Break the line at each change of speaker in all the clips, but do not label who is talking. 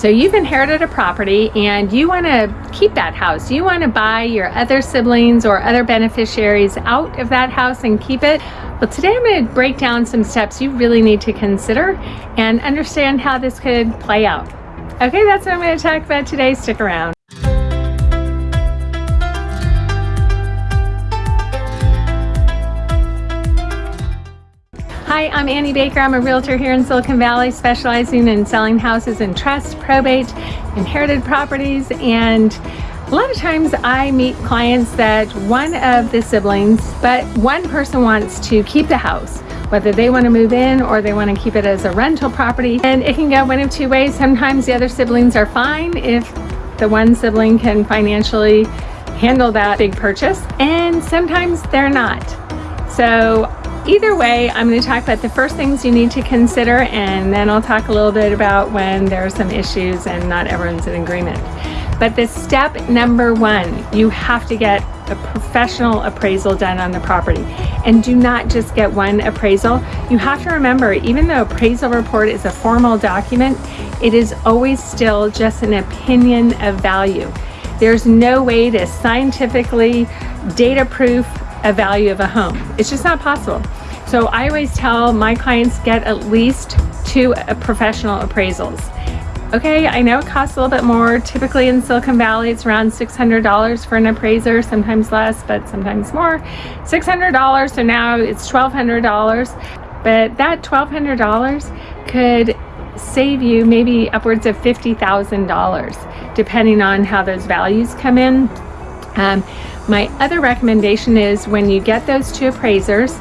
So you've inherited a property and you want to keep that house. You want to buy your other siblings or other beneficiaries out of that house and keep it. Well, today I'm going to break down some steps you really need to consider and understand how this could play out. Okay, that's what I'm going to talk about today. Stick around. Hi, I'm Annie Baker. I'm a realtor here in Silicon Valley specializing in selling houses in trust, probate, inherited properties, and a lot of times I meet clients that one of the siblings, but one person wants to keep the house, whether they want to move in or they want to keep it as a rental property. And it can go one of two ways. Sometimes the other siblings are fine if the one sibling can financially handle that big purchase, and sometimes they're not. So Either way, I'm going to talk about the first things you need to consider and then I'll talk a little bit about when there are some issues and not everyone's in agreement. But the step number one, you have to get a professional appraisal done on the property. And do not just get one appraisal. You have to remember, even though appraisal report is a formal document, it is always still just an opinion of value. There's no way to scientifically data proof a value of a home. It's just not possible. So I always tell my clients get at least two uh, professional appraisals. Okay, I know it costs a little bit more. Typically in Silicon Valley, it's around $600 for an appraiser, sometimes less, but sometimes more. $600, so now it's $1,200. But that $1,200 could save you maybe upwards of $50,000, depending on how those values come in. Um, my other recommendation is when you get those two appraisers,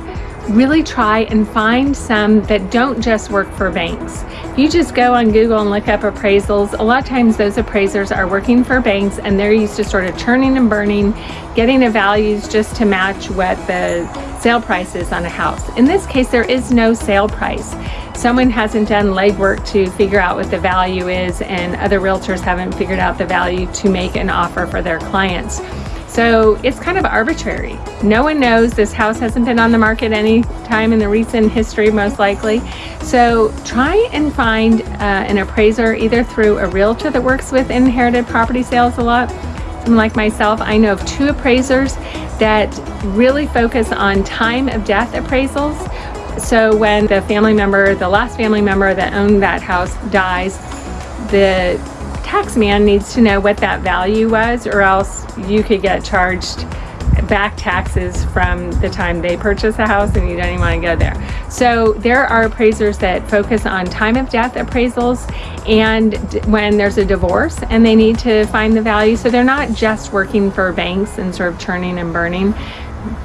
really try and find some that don't just work for banks. You just go on Google and look up appraisals, a lot of times those appraisers are working for banks and they're used to sort of churning and burning, getting the values just to match what the sale price is on a house. In this case, there is no sale price. Someone hasn't done legwork to figure out what the value is and other realtors haven't figured out the value to make an offer for their clients. So it's kind of arbitrary. No one knows this house hasn't been on the market any time in the recent history, most likely. So try and find uh, an appraiser either through a realtor that works with inherited property sales a lot. Someone like myself, I know of two appraisers that really focus on time of death appraisals. So when the family member, the last family member that owned that house dies, the tax man needs to know what that value was or else you could get charged back taxes from the time they purchase a house and you don't even want to go there. So there are appraisers that focus on time of death appraisals and when there's a divorce and they need to find the value. So they're not just working for banks and sort of churning and burning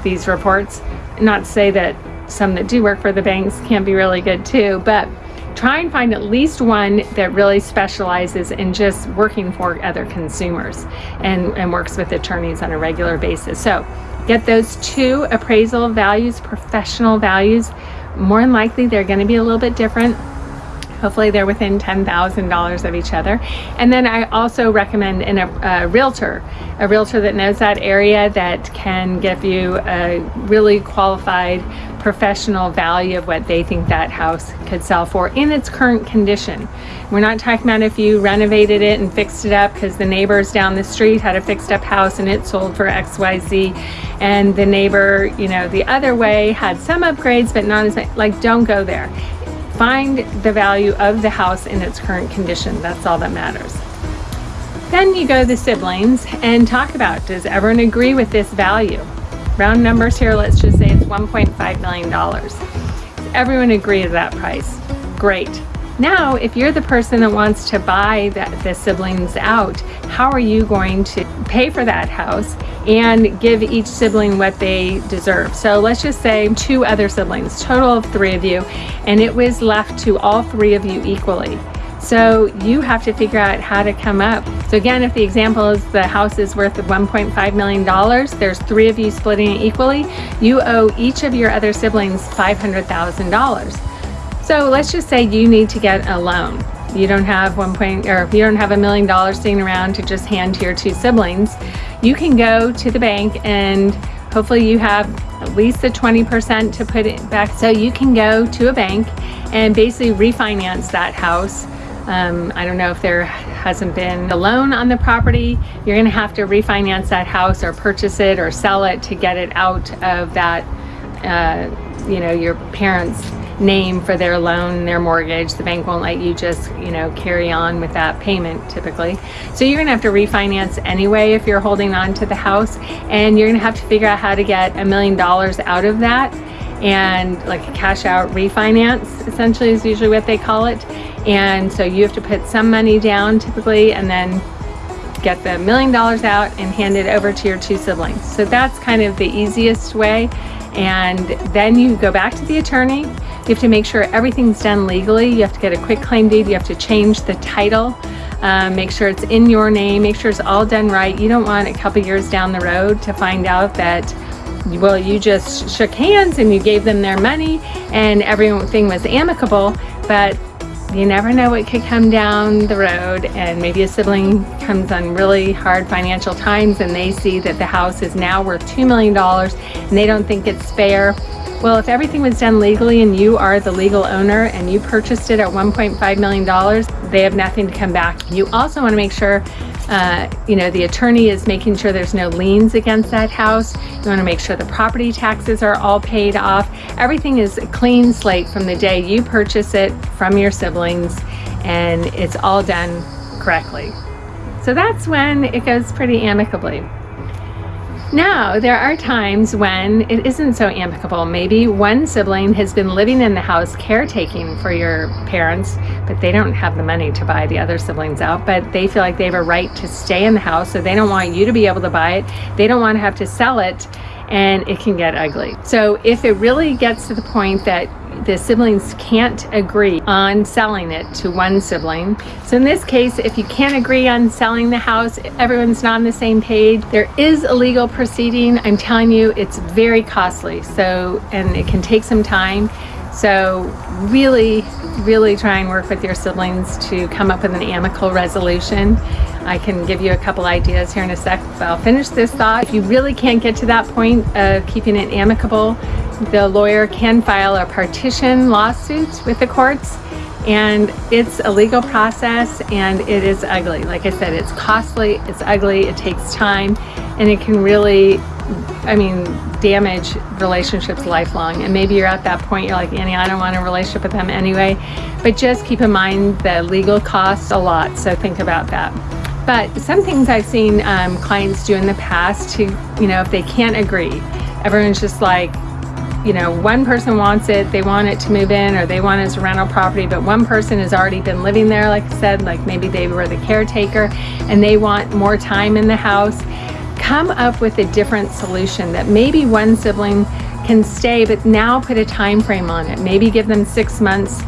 these reports. Not to say that some that do work for the banks can't be really good too, but try and find at least one that really specializes in just working for other consumers and, and works with attorneys on a regular basis. So get those two appraisal values, professional values. More than likely, they're going to be a little bit different. Hopefully they're within $10,000 of each other. And then I also recommend a, a, realtor, a realtor that knows that area that can give you a really qualified professional value of what they think that house could sell for in its current condition. We're not talking about if you renovated it and fixed it up because the neighbors down the street had a fixed up house and it sold for XYZ and the neighbor, you know, the other way had some upgrades but not as like don't go there. Find the value of the house in its current condition. That's all that matters. Then you go to the siblings and talk about does everyone agree with this value? Round numbers here, let's just say it's $1.5 million. Everyone agree to that price. Great. Now, if you're the person that wants to buy the, the siblings out, how are you going to pay for that house and give each sibling what they deserve? So let's just say two other siblings, total of three of you, and it was left to all three of you equally. So you have to figure out how to come up. So again, if the example is the house is worth $1.5 million, there's three of you splitting it equally, you owe each of your other siblings $500,000. So let's just say you need to get a loan. You don't have one point, or you don't have a million dollars sitting around to just hand to your two siblings. You can go to the bank and hopefully you have at least the 20% to put it back. So you can go to a bank and basically refinance that house Um, I don't know if there hasn't been a loan on the property. You're going to have to refinance that house or purchase it or sell it to get it out of that, uh, you know, your parents' name for their loan, their mortgage. The bank won't let you just, you know, carry on with that payment typically. So you're going to have to refinance anyway if you're holding on to the house and you're going to have to figure out how to get a million dollars out of that and like a cash out refinance essentially is usually what they call it and so you have to put some money down typically and then get the million dollars out and hand it over to your two siblings. So that's kind of the easiest way. And then you go back to the attorney. You have to make sure everything's done legally. You have to get a quitclaim deed. You have to change the title. Um, make sure it's in your name. Make sure it's all done right. You don't want a couple years down the road to find out that well, you just shook hands and you gave them their money and everything was amicable, but you never know what could come down the road and maybe a sibling comes on really hard financial times and they see that the house is now worth $2 million and they don't think it's fair. Well, if everything was done legally and you are the legal owner and you purchased it at $1.5 million, they have nothing to come back. You also want to make sure uh, you know, the attorney is making sure there's no liens against that house. You want to make sure the property taxes are all paid off. Everything is a clean slate from the day you purchase it from your siblings and it's all done correctly. So that's when it goes pretty amicably. Now, there are times when it isn't so amicable. Maybe one sibling has been living in the house caretaking for your parents, but they don't have the money to buy the other siblings out, but they feel like they have a right to stay in the house, so they don't want you to be able to buy it. They don't want to have to sell it, and it can get ugly. So if it really gets to the point that the siblings can't agree on selling it to one sibling. So in this case, if you can't agree on selling the house, everyone's not on the same page, there is a legal proceeding. I'm telling you, it's very costly. So, and it can take some time. So really, really try and work with your siblings to come up with an amicable resolution. I can give you a couple ideas here in a sec, but I'll finish this thought. If you really can't get to that point of keeping it amicable, the lawyer can file a partition lawsuit with the courts and it's a legal process and it is ugly. Like I said, it's costly, it's ugly, it takes time, and it can really, I mean, damage relationships lifelong. And maybe you're at that point, you're like, Annie, I don't want a relationship with them anyway. But just keep in mind the legal costs a lot, so think about that. But some things I've seen um, clients do in the past to, you know, if they can't agree, everyone's just like, you know, one person wants it, they want it to move in or they want it as a rental property, but one person has already been living there, like I said, like maybe they were the caretaker and they want more time in the house. Come up with a different solution that maybe one sibling can stay, but now put a time frame on it. Maybe give them six months,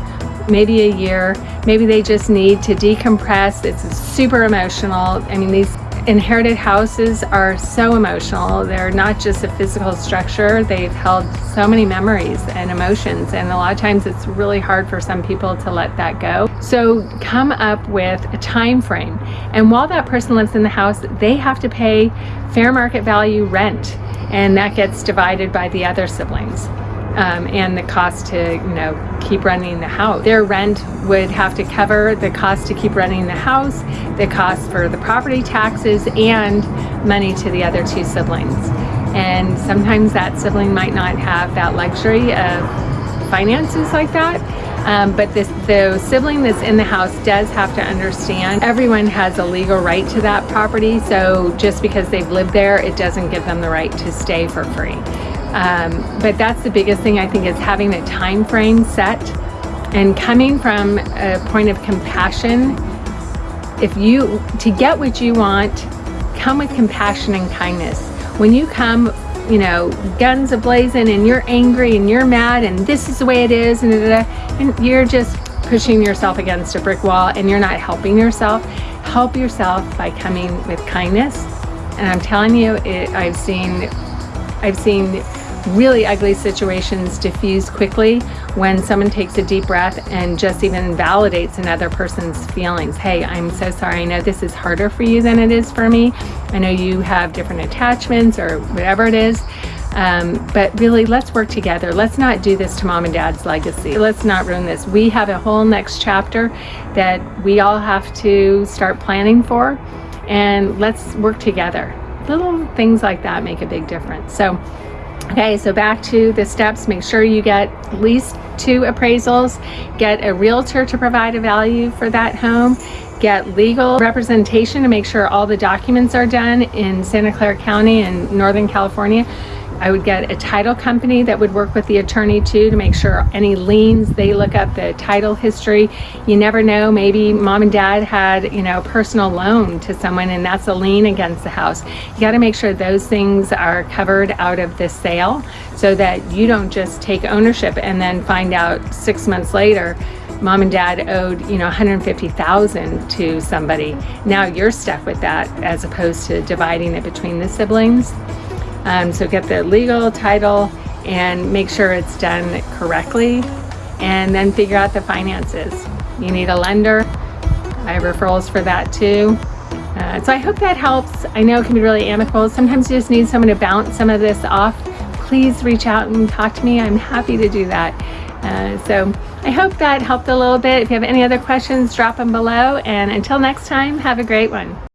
maybe a year. Maybe they just need to decompress. It's super emotional. I mean, these inherited houses are so emotional. They're not just a physical structure, they've held so many memories and emotions and a lot of times it's really hard for some people to let that go. So come up with a time frame and while that person lives in the house, they have to pay fair market value rent and that gets divided by the other siblings um, and the cost to you know keep running the house. Their rent would have to cover the cost to keep running the house, the cost for the property taxes, and money to the other two siblings. And sometimes that sibling might not have that luxury of finances like that. Um, but this, the sibling that's in the house does have to understand everyone has a legal right to that property. So just because they've lived there, it doesn't give them the right to stay for free. Um, but that's the biggest thing I think is having a time frame set and coming from a point of compassion. If you, to get what you want, come with compassion and kindness. When you come, you know, guns ablazing and you're angry and you're mad and this is the way it is and, da, da, da, and you're just pushing yourself against a brick wall and you're not helping yourself. Help yourself by coming with kindness. And I'm telling you, it, I've seen I've seen really ugly situations diffuse quickly when someone takes a deep breath and just even validates another person's feelings. Hey, I'm so sorry. I know this is harder for you than it is for me. I know you have different attachments or whatever it is. Um, but really, let's work together. Let's not do this to mom and dad's legacy. Let's not ruin this. We have a whole next chapter that we all have to start planning for, and let's work together. Little things like that make a big difference. So, okay, so back to the steps. Make sure you get at least two appraisals, get a realtor to provide a value for that home, get legal representation to make sure all the documents are done in Santa Clara County and Northern California. I would get a title company that would work with the attorney too to make sure any liens, they look up the title history. You never know, maybe mom and dad had, you know, a personal loan to someone and that's a lien against the house. You got to make sure those things are covered out of the sale so that you don't just take ownership and then find out six months later mom and dad owed you know 150,000 to somebody now you're stuck with that as opposed to dividing it between the siblings um, so get the legal title and make sure it's done correctly. And then figure out the finances. You need a lender. I have referrals for that too. Uh, so I hope that helps. I know it can be really amicable. Sometimes you just need someone to bounce some of this off. Please reach out and talk to me. I'm happy to do that. Uh, so I hope that helped a little bit. If you have any other questions, drop them below. And until next time, have a great one.